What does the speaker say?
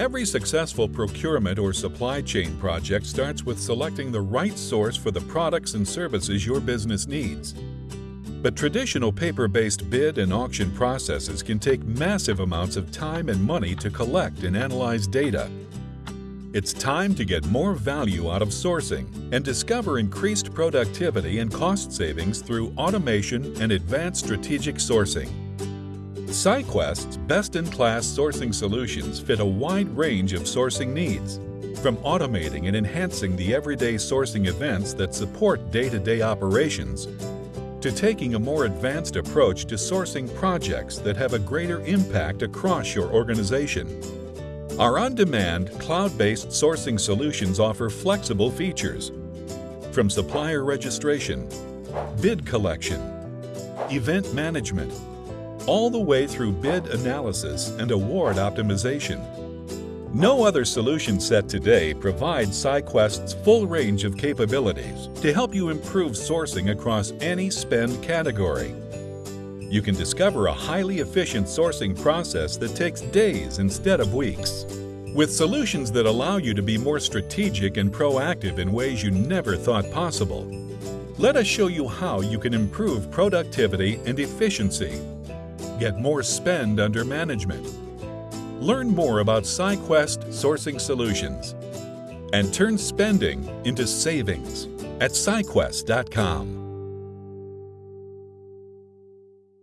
Every successful procurement or supply chain project starts with selecting the right source for the products and services your business needs. But traditional paper-based bid and auction processes can take massive amounts of time and money to collect and analyze data. It's time to get more value out of sourcing and discover increased productivity and cost savings through automation and advanced strategic sourcing. SciQuest's best-in-class sourcing solutions fit a wide range of sourcing needs, from automating and enhancing the everyday sourcing events that support day-to-day operations, to taking a more advanced approach to sourcing projects that have a greater impact across your organization. Our on-demand, cloud-based sourcing solutions offer flexible features, from supplier registration, bid collection, event management, all the way through bid analysis and award optimization. No other solution set today provides SciQuest's full range of capabilities to help you improve sourcing across any spend category. You can discover a highly efficient sourcing process that takes days instead of weeks. With solutions that allow you to be more strategic and proactive in ways you never thought possible. Let us show you how you can improve productivity and efficiency get more spend under management. Learn more about SciQuest Sourcing Solutions and turn spending into savings at SciQuest.com.